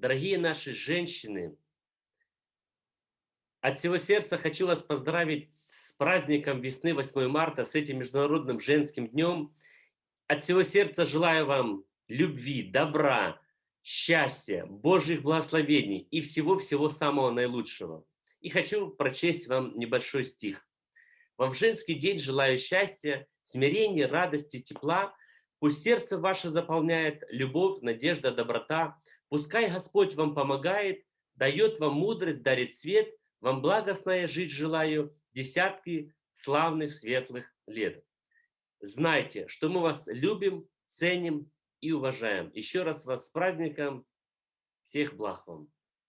Дорогие наши женщины, от всего сердца хочу вас поздравить с праздником весны 8 марта, с этим Международным женским днем. От всего сердца желаю вам любви, добра, счастья, Божьих благословений и всего-всего самого наилучшего. И хочу прочесть вам небольшой стих. Вам в женский день желаю счастья, смирения, радости, тепла. Пусть сердце ваше заполняет любовь, надежда, доброта. Пускай Господь вам помогает, дает вам мудрость, дарит свет. Вам благостная жить желаю десятки славных светлых лет. Знайте, что мы вас любим, ценим и уважаем. Еще раз вас с праздником. Всех благ вам.